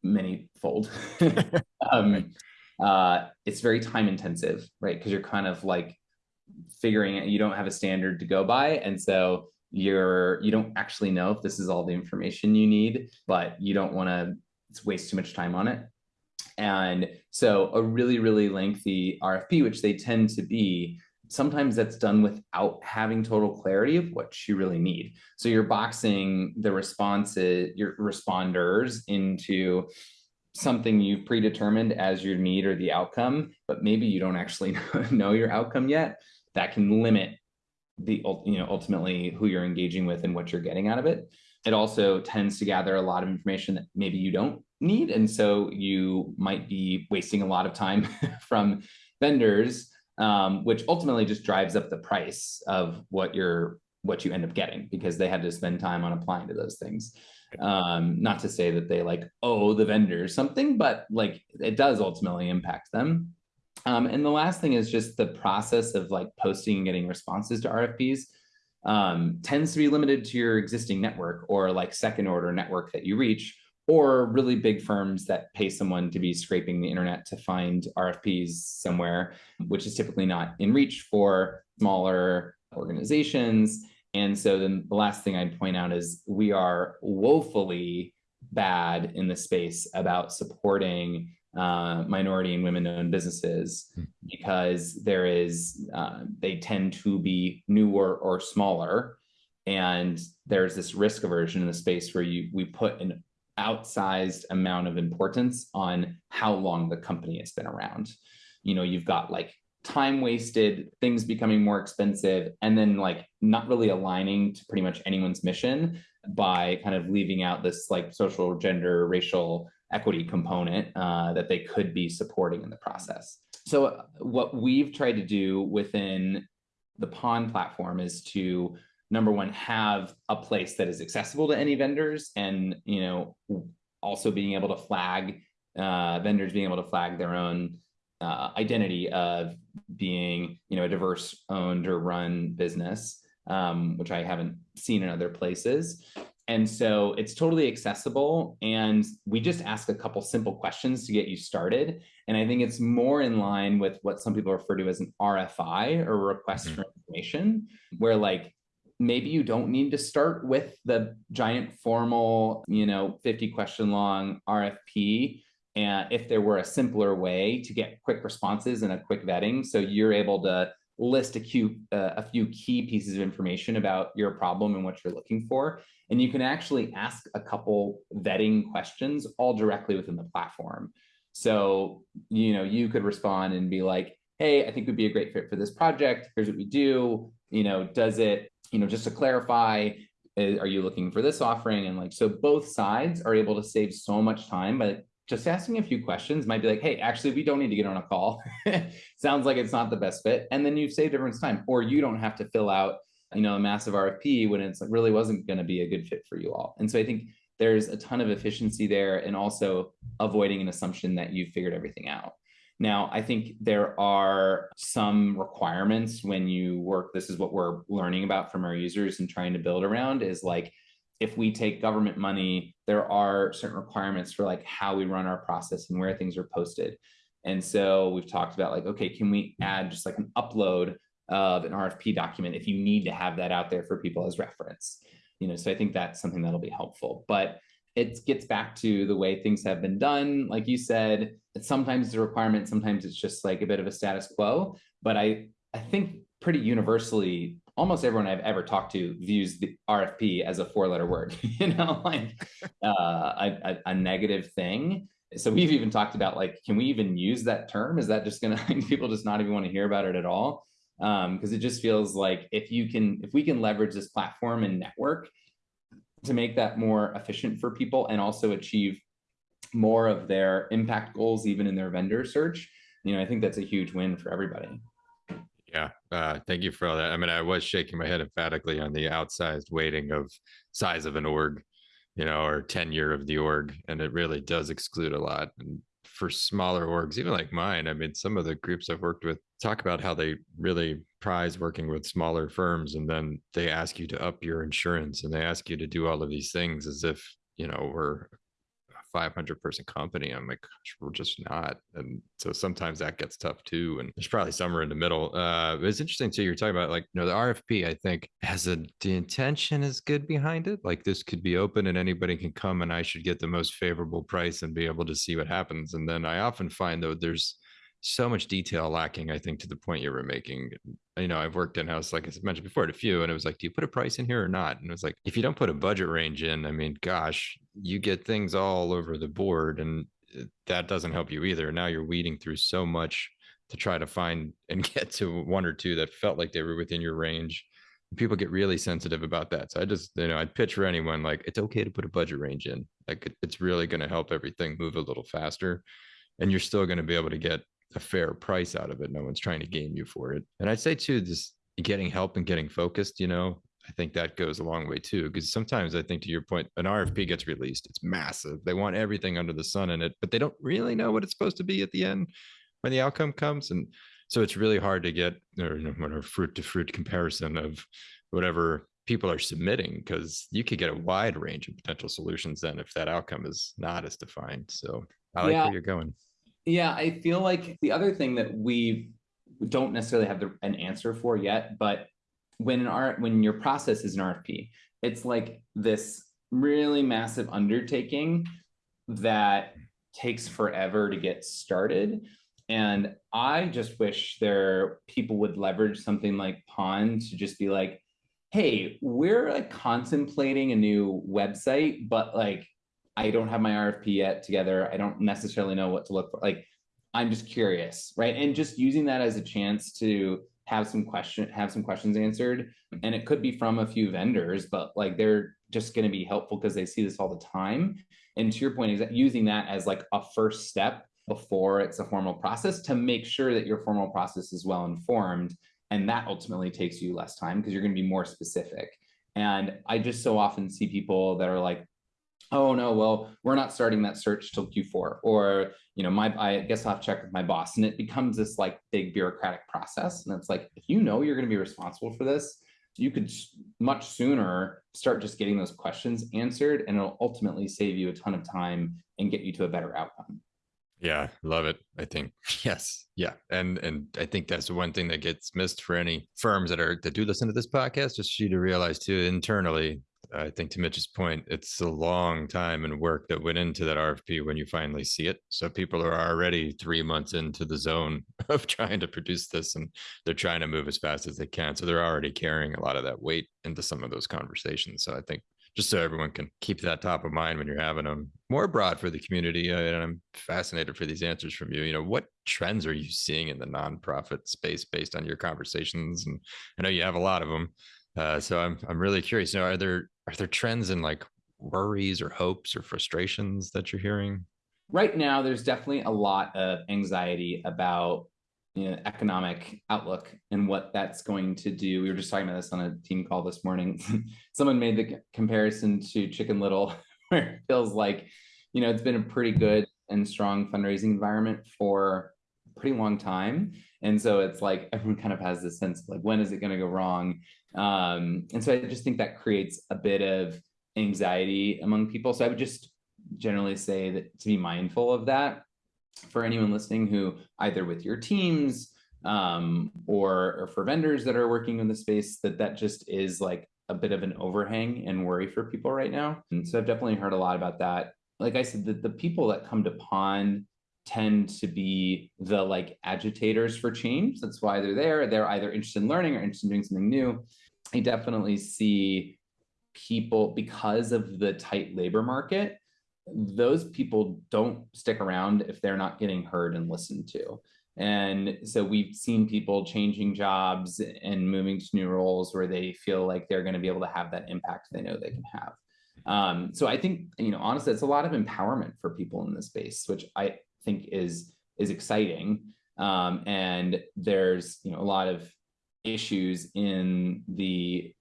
manyfold. um, uh, it's very time intensive, right? Because you're kind of like figuring it, you don't have a standard to go by. And so you're you don't actually know if this is all the information you need but you don't want to waste too much time on it and so a really really lengthy rfp which they tend to be sometimes that's done without having total clarity of what you really need. So you're boxing the responses your responders into something you've predetermined as your need or the outcome but maybe you don't actually know your outcome yet. That can limit the you know ultimately who you're engaging with and what you're getting out of it. It also tends to gather a lot of information that maybe you don't need and so you might be wasting a lot of time from vendors um, which ultimately just drives up the price of what you're what you end up getting because they had to spend time on applying to those things. Um, not to say that they like owe the vendors something but like it does ultimately impact them. Um, and the last thing is just the process of like posting and getting responses to RFPs um, tends to be limited to your existing network or like second order network that you reach, or really big firms that pay someone to be scraping the internet to find RFPs somewhere, which is typically not in reach for smaller organizations. And so then the last thing I'd point out is we are woefully bad in the space about supporting uh, minority and women-owned businesses hmm. because there is uh, they tend to be newer or smaller, and there's this risk aversion in the space where you we put an outsized amount of importance on how long the company has been around. You know, you've got like time wasted, things becoming more expensive, and then like not really aligning to pretty much anyone's mission by kind of leaving out this like social, gender, racial equity component uh, that they could be supporting in the process. So uh, what we've tried to do within the Pond platform is to number one have a place that is accessible to any vendors and you know also being able to flag uh, vendors being able to flag their own uh, identity of being you know a diverse owned or run business um, which i haven't seen in other places and so it's totally accessible. And we just ask a couple simple questions to get you started. And I think it's more in line with what some people refer to as an RFI or request mm-hmm. for information, where like maybe you don't need to start with the giant formal, you know, 50 question long RFP. And if there were a simpler way to get quick responses and a quick vetting, so you're able to list a few, uh, a few key pieces of information about your problem and what you're looking for and you can actually ask a couple vetting questions all directly within the platform. So, you know, you could respond and be like, hey, I think we'd be a great fit for this project. Here's what we do. You know, does it, you know, just to clarify, eh, are you looking for this offering? And like, so both sides are able to save so much time by just asking a few questions might be like, hey, actually, we don't need to get on a call. Sounds like it's not the best fit. And then you've saved everyone's time, or you don't have to fill out you know a massive RFP when it's really wasn't going to be a good fit for you all. And so I think there's a ton of efficiency there and also avoiding an assumption that you've figured everything out. Now, I think there are some requirements when you work. This is what we're learning about from our users and trying to build around is like if we take government money, there are certain requirements for like how we run our process and where things are posted. And so we've talked about like, okay, can we add just like an upload of an RFP document if you need to have that out there for people as reference. You know, so I think that's something that'll be helpful. But it gets back to the way things have been done. Like you said, sometimes it's a requirement, sometimes it's just like a bit of a status quo. But I I think pretty universally, almost everyone I've ever talked to views the RFP as a four-letter word, you know, like uh, a, a, negative thing. So we've even talked about like, can we even use that term? Is that just going to people just not even want to hear about it at all? because um, it just feels like if you can if we can leverage this platform and network to make that more efficient for people and also achieve more of their impact goals even in their vendor search you know i think that's a huge win for everybody yeah uh, thank you for all that i mean i was shaking my head emphatically on the outsized weighting of size of an org you know or tenure of the org and it really does exclude a lot and for smaller orgs, even like mine. I mean, some of the groups I've worked with talk about how they really prize working with smaller firms, and then they ask you to up your insurance and they ask you to do all of these things as if you know we're 500 person company. I'm like, gosh, we're just not. And so sometimes that gets tough too. And there's probably somewhere in the middle. Uh, it's interesting too. You're talking about like, you know, the RFP, I think has a, the intention is good behind it. Like this could be open and anybody can come and I should get the most favorable price and be able to see what happens. And then I often find though, there's, so much detail lacking, I think, to the point you were making. You know, I've worked in house, like I mentioned before, at a few, and it was like, do you put a price in here or not? And it was like, if you don't put a budget range in, I mean, gosh, you get things all over the board, and uh, that doesn't help you either. Now you're weeding through so much to try to find and get to one or two that felt like they were within your range. People get really sensitive about that. So I just, you know, I'd pitch for anyone like it's okay to put a budget range in. Like it's really going to help everything move a little faster and you're still going to be able to get a fair price out of it. No one's trying to game you for it. And I'd say too, just getting help and getting focused, you know, I think that goes a long way too. Because sometimes I think to your point, an RFP gets released, it's massive. They want everything under the sun in it, but they don't really know what it's supposed to be at the end when the outcome comes. And so it's really hard to get or, you know, fruit to fruit comparison of whatever people are submitting because you could get a wide range of potential solutions then if that outcome is not as defined. So I like yeah. where you're going. Yeah, I feel like the other thing that we don't necessarily have the, an answer for yet, but when an art when your process is an RFP, it's like this really massive undertaking that takes forever to get started. And I just wish there people would leverage something like Pond to just be like, hey, we're like contemplating a new website, but like I don't have my RFP yet together. I don't necessarily know what to look for. Like, I'm just curious, right? And just using that as a chance to have some question, have some questions answered. And it could be from a few vendors, but like they're just going to be helpful because they see this all the time. And to your point, is that using that as like a first step before it's a formal process to make sure that your formal process is well informed. And that ultimately takes you less time because you're going to be more specific. And I just so often see people that are like, oh no, well, we're not starting that search till Q4, or you know, my I guess I'll have to check with my boss, and it becomes this like big bureaucratic process. And it's like if you know you're going to be responsible for this, you could much sooner start just getting those questions answered, and it'll ultimately save you a ton of time and get you to a better outcome. Yeah, love it. I think yes, yeah, and and I think that's one thing that gets missed for any firms that are that do listen to this podcast. Just you to realize too internally, I think to Mitch's point, it's a long time and work that went into that RFP when you finally see it. So people are already three months into the zone of trying to produce this and they're trying to move as fast as they can. So they're already carrying a lot of that weight into some of those conversations. So I think just so everyone can keep that top of mind when you're having them more broad for the community. Uh, and I'm fascinated for these answers from you. You know, what trends are you seeing in the nonprofit space based on your conversations? And I know you have a lot of them. Uh, so I'm I'm really curious. You know, are there are there trends in like worries or hopes or frustrations that you're hearing? Right now, there's definitely a lot of anxiety about you know, economic outlook and what that's going to do. We were just talking about this on a team call this morning. Someone made the comparison to Chicken Little, where it feels like, you know, it's been a pretty good and strong fundraising environment for a pretty long time. And so it's like everyone kind of has this sense of like, when is it going to go wrong? Um, and so I just think that creates a bit of anxiety among people. So I would just generally say that to be mindful of that for anyone listening who either with your teams um, or, or for vendors that are working in the space, that that just is like a bit of an overhang and worry for people right now. And so I've definitely heard a lot about that. Like I said, the, the people that come to Pond tend to be the like agitators for change. That's why they're there. They're either interested in learning or interested in doing something new. I definitely see people because of the tight labor market, those people don't stick around if they're not getting heard and listened to. And so we've seen people changing jobs and moving to new roles where they feel like they're going to be able to have that impact they know they can have. Um, so I think, you know, honestly, it's a lot of empowerment for people in this space, which I think is is exciting. Um, and there's, you know, a lot of issues in the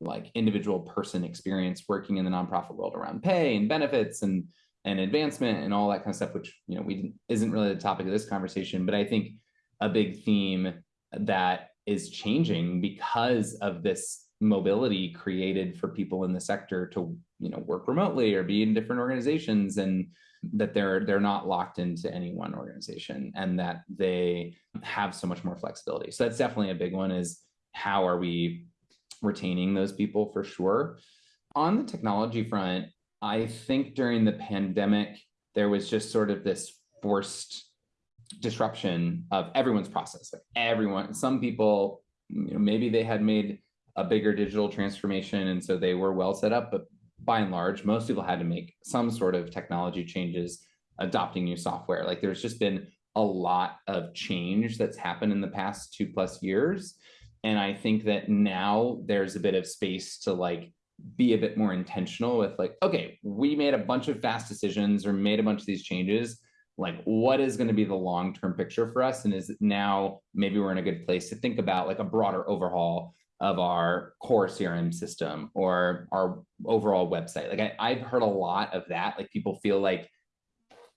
like individual person experience working in the nonprofit world around pay and benefits and and advancement and all that kind of stuff which you know we isn't really the topic of this conversation but i think a big theme that is changing because of this mobility created for people in the sector to you know work remotely or be in different organizations and that they're they're not locked into any one organization and that they have so much more flexibility. So that's definitely a big one is how are we retaining those people for sure? On the technology front i think during the pandemic there was just sort of this forced disruption of everyone's process. Like everyone some people you know, maybe they had made a bigger digital transformation and so they were well set up but by and large most people had to make some sort of technology changes adopting new software. Like there's just been a lot of change that's happened in the past two plus years. And i think that now there's a bit of space to like be a bit more intentional with like okay we made a bunch of fast decisions or made a bunch of these changes. Like what is going to be the long term picture for us? And is now maybe we're in a good place to think about like a broader overhaul of our core crm system or our overall website. Like I, i've heard a lot of that. Like people feel like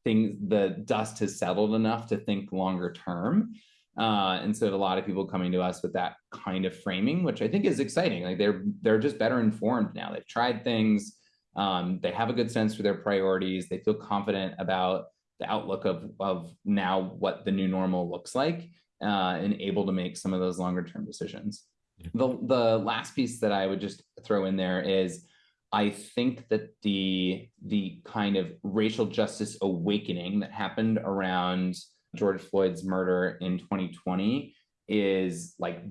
things the dust has settled enough to think longer term. Uh, and so a lot of people coming to us with that kind of framing which i think is exciting. Like they're they're just better informed now. They've tried things. Um, they have a good sense for their priorities. They feel confident about the outlook of of now what the new normal looks like uh, and able to make some of those longer term decisions. The the last piece that I would just throw in there is I think that the the kind of racial justice awakening that happened around George Floyd's murder in 2020 is like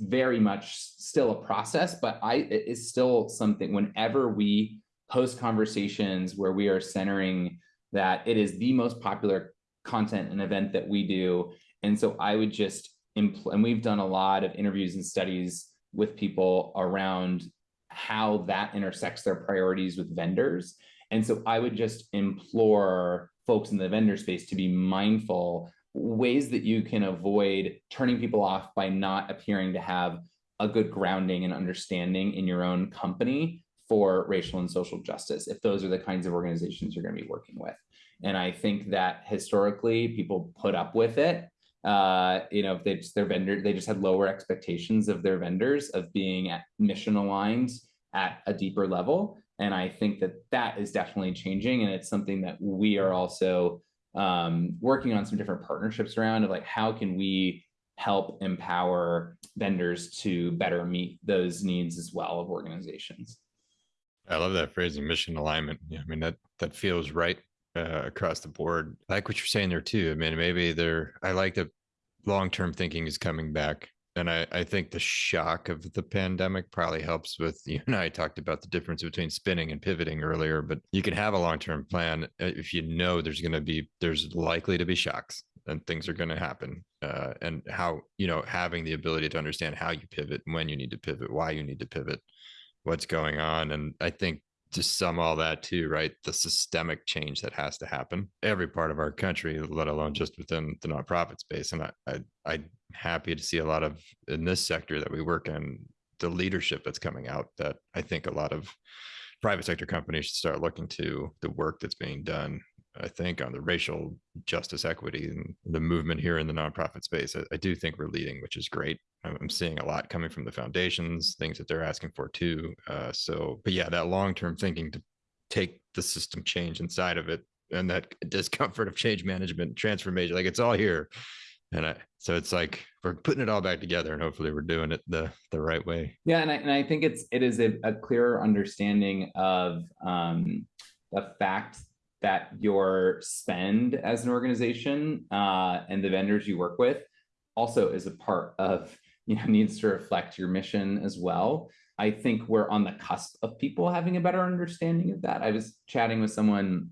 very much still a process, but I it is still something whenever we host conversations where we are centering that it is the most popular content and event that we do. And so I would just, and we've done a lot of interviews and studies with people around how that intersects their priorities with vendors. And so I would just implore folks in the vendor space to be mindful ways that you can avoid turning people off by not appearing to have a good grounding and understanding in your own company for racial and social justice if those are the kinds of organizations you're going to be working with and i think that historically people put up with it uh, you know if they just their vendor they just had lower expectations of their vendors of being at mission aligned at a deeper level and i think that that is definitely changing and it's something that we are also um, working on some different partnerships around of like how can we help empower vendors to better meet those needs as well of organizations I love that phrasing, mission alignment. Yeah, I mean that that feels right uh, across the board. I like what you're saying there too. I mean, maybe there. I like that long term thinking is coming back, and I I think the shock of the pandemic probably helps with. You and I talked about the difference between spinning and pivoting earlier, but you can have a long term plan uh, if you know there's going to be there's likely to be shocks and things are going to happen uh, and how you know having the ability to understand how you pivot when you need to pivot why you need to pivot what's going on. And I think to sum all that too, right? The systemic change that has to happen every part of our country, let alone just within the nonprofit space. And I, I I'm happy to see a lot of in this sector that we work in, the leadership that's coming out that I think a lot of private sector companies should start looking to the work that's being done I think, on the racial justice equity and the movement here in the nonprofit space. I, I, do think we're leading, which is great. I'm seeing a lot coming from the foundations, things that they're asking for too. Uh, so, but yeah, that long term thinking to take the system change inside of it and that discomfort of change management, transformation, like it's all here. And I, so it's like we're putting it all back together, and hopefully we're doing it the the right way. Yeah, and I, and I think it's it is a, a clearer understanding of um, the fact that your spend as an organization uh, and the vendors you work with also is a part of you know needs to reflect your mission as well. I think we're on the cusp of people having a better understanding of that. I was chatting with someone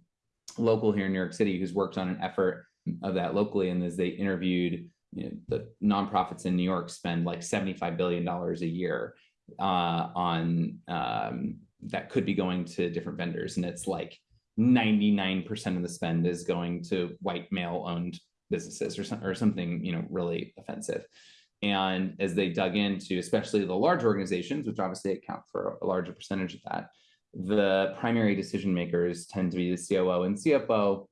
local here in new york city who's worked on an effort of that locally and as they interviewed you know the nonprofits in new york spend like 75 billion dollars a year uh, on um, that could be going to different vendors. And it's like 99% of the spend is going to white male owned businesses or, some, or something you know really offensive. And as they dug into especially the large organizations which obviously account for a larger percentage of that the primary decision makers tend to be the coo and cfo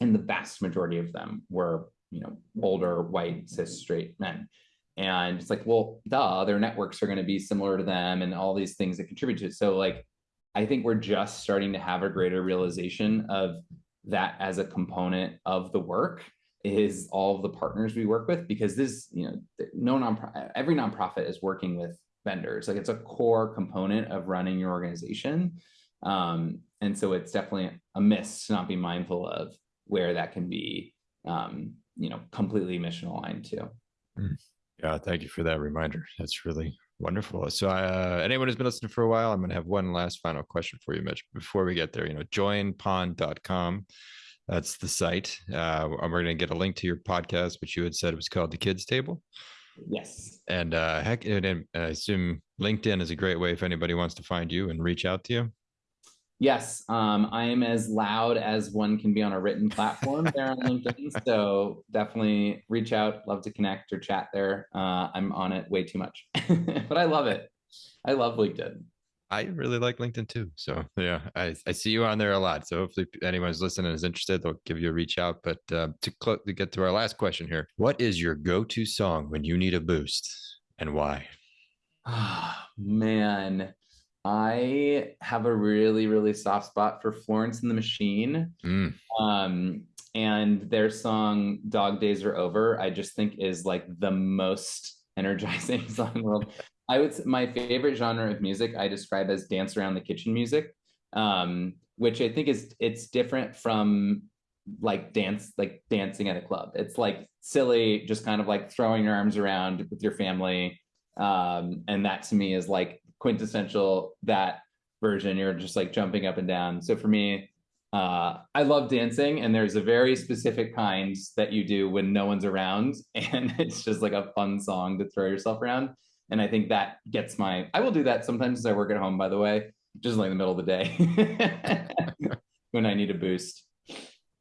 and the vast majority of them were you know older white cis straight men. And it's like well duh their networks are going to be similar to them and all these things that contribute to it. So like i think we're just starting to have a greater realization of that as a component of the work is all of the partners we work with because this you know no every nonprofit is working with vendors like it's a core component of running your organization um, and so it's definitely a miss to not be mindful of where that can be um, you know completely mission aligned too mm. Yeah, thank you for that reminder. That's really wonderful. So, uh, anyone who's been listening for a while, I'm going to have one last final question for you, Mitch. Before we get there, you know, joinpond.com. That's the site. Uh, we're going to get a link to your podcast, which you had said it was called The Kids Table. Yes. And uh, heck, and, and I assume LinkedIn is a great way if anybody wants to find you and reach out to you. Yes, um, I am as loud as one can be on a written platform there on LinkedIn. So definitely reach out. Love to connect or chat there. Uh, I'm on it way too much, but I love it. I love LinkedIn. I really like LinkedIn too. So yeah, I, I see you on there a lot. So hopefully anyone's listening is interested, they'll give you a reach out. But uh, to cl- to get to our last question here, what is your go-to song when you need a boost and why? Ah, oh, man. I have a really, really soft spot for Florence and the Machine. Mm. Um, and their song Dog Days Are Over, I just think is like the most energizing song in the world. I would my favorite genre of music I describe as dance around the kitchen music, um, which I think is it's different from like dance like dancing at a club. It's like silly, just kind of like throwing your arms around with your family. Um, and that to me is like quintessential that version. You're just like jumping up and down. So for me, uh, I love dancing, and there's a very specific kind that you do when no one's around, and it's just like a fun song to throw yourself around. And I think that gets my. I will do that sometimes as I work at home. By the way, just like in the middle of the day when I need a boost.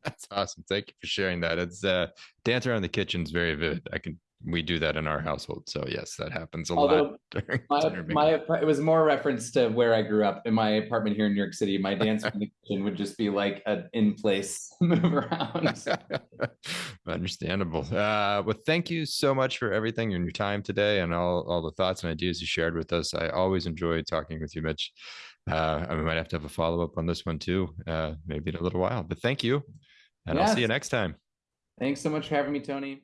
That's awesome. Thank you for sharing that. It's uh, dance around the kitchen is very vivid. I can we do that in our household. So yes, that happens a Although lot. my, my, it was more reference to where I grew up in my apartment here in New York City. My dance in the kitchen would just be like an in place move around. Understandable. Uh, well, thank you so much for everything and your time today and all, all the thoughts and ideas you shared with us. I always enjoy talking with you, Mitch. Uh, I might have to have a follow up on this one too, uh, maybe in a little while, but thank you. And yes. I'll see you next time. Thanks so much for having me, Tony.